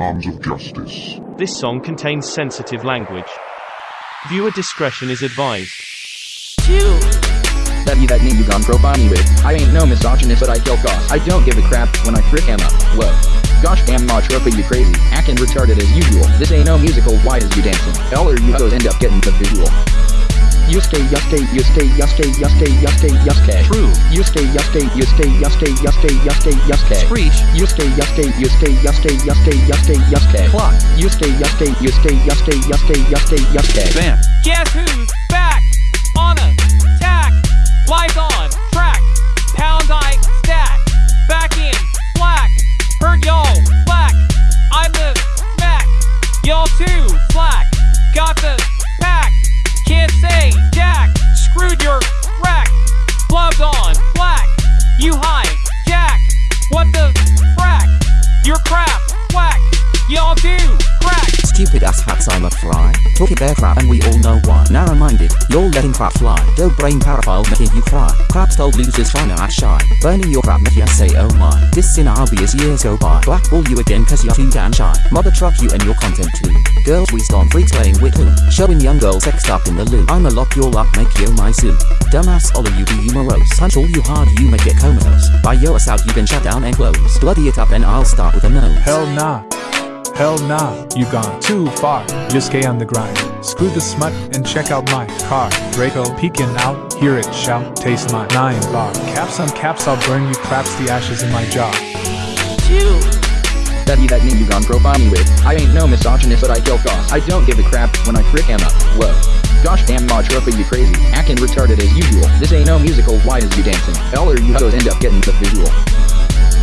arms of justice. This song contains sensitive language. Viewer discretion is advised. That be that name you gone profile me with. I ain't no misogynist, but I kill goss. I don't give a crap when I frick him up. Whoa. Gosh damn ma trophy you crazy. Acting retarded as usual. This ain't no musical, why is you dancing? All of you hoes end up getting the visual. Yusuke, Yusuke, Yusuke, Yusuke, Yusuke, Yusuke, Yusuke. True. Yusuke, Yusuke, Yusuke, Yusuke, Yusuke, Yusuke, Yusuke. Preach. Yusuke, Yusuke, Yusuke, Yusuke, Yusuke, Yusuke, Yusuke. Clock. Yusuke, Yusuke, Yusuke, Yusuke, Yusuke, Yusuke, Yusuke. Bam. Guess who's back? On attack. Lights on. Track. Pound I stat. Back in black. Heard y'all black. I'm the Mac. Y'all too slack. Got the pack. Can't say jack. Screwed your rack. Gloves on. A fry. Bear crap and we all know why. Narrow minded, you're letting crap fly. Dope brain paraphile making you cry. Crap told losers to act shy. Burning your crap making you say oh my. This in as years go by. Blackball you again cause you're too damn shy. Mother truck you and your content too. Girls we on freaks playing with who? Showing young girls sexed up in the loo. I'ma lock your up, make you my suit. Dumbass all of you be you morose. Punch all you hard you may get comatose. By your ass out you been shut down and close. Bloody it up and I'll start with a nose. Hell nah. Hell nah, you gone too far. Yusuke on the grind. Screw the smut and check out my car. Draco peeking out, hear it shout, taste my nine bar. Caps on caps, I'll burn you craps the ashes in my jaw. That be that name you gone profile me with. I ain't no misogynist, but I kill goss. I don't give a crap when I frick him up. Whoa. Gosh damn ma trophy you crazy. Acting retarded as usual. This ain't no musical, why is you dancing? All or you hoes end up getting the visual.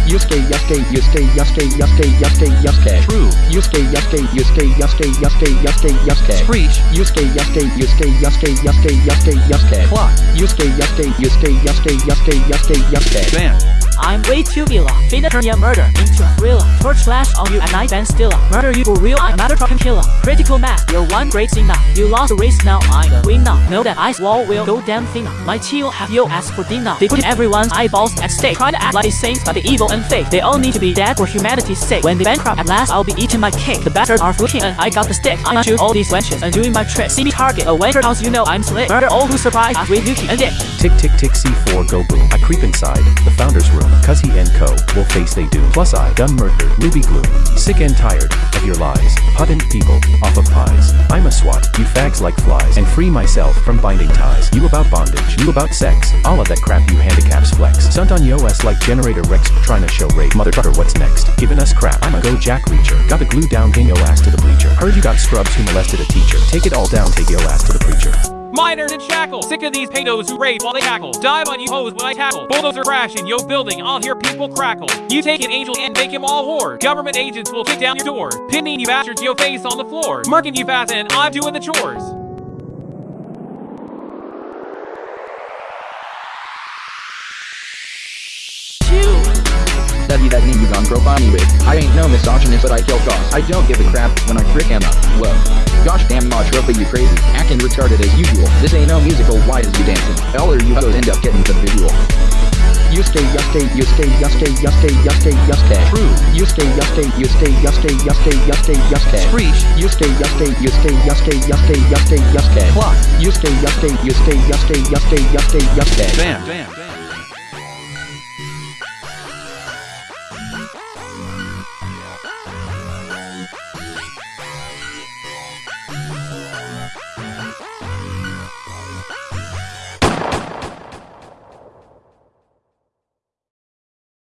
Yusuke, Yusuke, Yusuke, Yusuke, Yusuke, Yusuke, Yusuke. True. Yusuke, Yusuke, Yusuke, Yusuke, Yusuke, Yusuke, Yusuke. Preach. Yusuke, Yusuke, Yusuke, Yusuke, Yusuke, Yusuke, Yusuke. Clock. Yusuke, Yusuke, Yusuke, Yusuke, Yusuke, Yusuke, Yusuke. Bam. I'm way too villa. Finna turn your murder into a thriller. Torch flash on you at night and stiller. Murder you for real, I'm not a fucking killer. Critical mass, you're one great singer. You lost the race, now I'm the winner. Know that ice wall will go damn thinner. My chill have your ass for dinner. They put everyone's eyeballs at stake. Try to act like they saints, but they evil and fake. They all need to be dead for humanity's sake. When they bankrupt at last, I'll be eating my cake. The bastards are fluking and I got the stick. I'm shoot all these wenches and doing my trick. See me target a wencher house, you know I'm slick. Murder all who surprise us with Yuki and Dick. Tick tick tick C4 go boom. I creep inside the founder's room, he and co will face they do. Plus I done murdered Ruby Gloom. Sick and tired of your lies. Putting people off of pies. I'm a swat, you fags like flies, and free myself from binding ties. You about bondage, you about sex. All of that crap you handicaps flex. Stunt on yo ass like generator Rex trying to show rape. Motherfucker what's next? Giving us crap. I'm a go jack reacher. Got the glue down, gang yo ass to the bleacher. Heard you got scrubs who molested a teacher. Take it all down, take yo ass to the preacher. Miners in shackles, sick of these pedos who rave while they tackle. Dive on you hoes when I tackle. Bulldozer crash in yo building, I'll hear people crackle. You take an angel and make him all whore. Government agents will kick down your door. Pinning you bastards, yo face on the floor. Marking you fast and I'm doing the chores. Be that you gone profile with. I ain't no misogynist, but I kill goss. I don't give a crap when I frick him up. Whoa. Gosh damn ma trophy you crazy. Acting retarded as usual. This ain't no musical, why is you dancing? All of you hoes end up getting the visual. Yusuke, Yusuke, Yusuke, Yusuke, Yusuke, Yusuke, Yusuke. True. Yusuke, Yusuke, Yusuke, Yusuke, Yusuke, Yusuke, Yusuke. Preach. Yusuke, Yusuke, Yusuke, Yusuke, Yusuke, Yusuke, Yusuke. Clock. Yusuke, Yusuke, Yusuke, Yusuke, Yusuke, Yusuke, Yusuke. Bam. Bam.